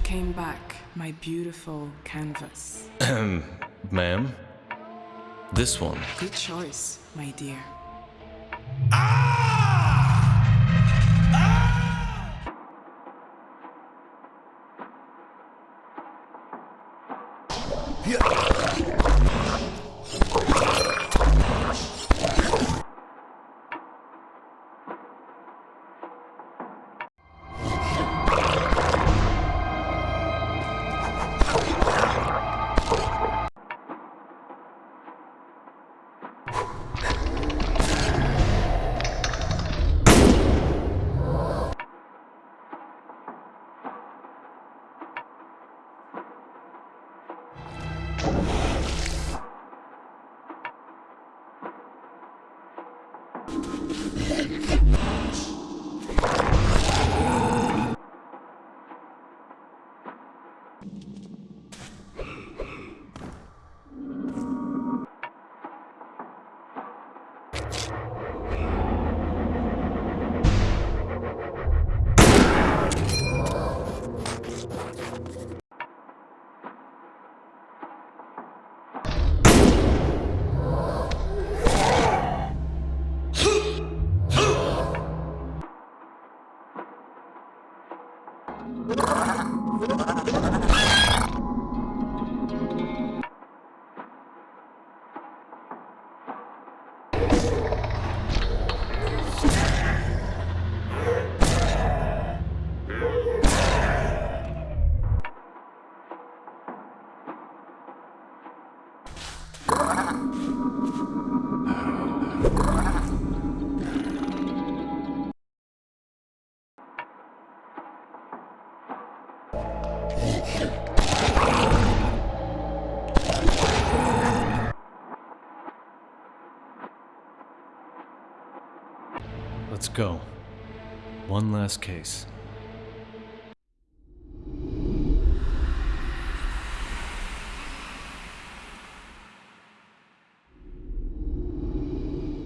came back, my beautiful canvas. Ma'am? This one. Good choice, my dear. Ah! Ah! you Oh. Let's go. One last case.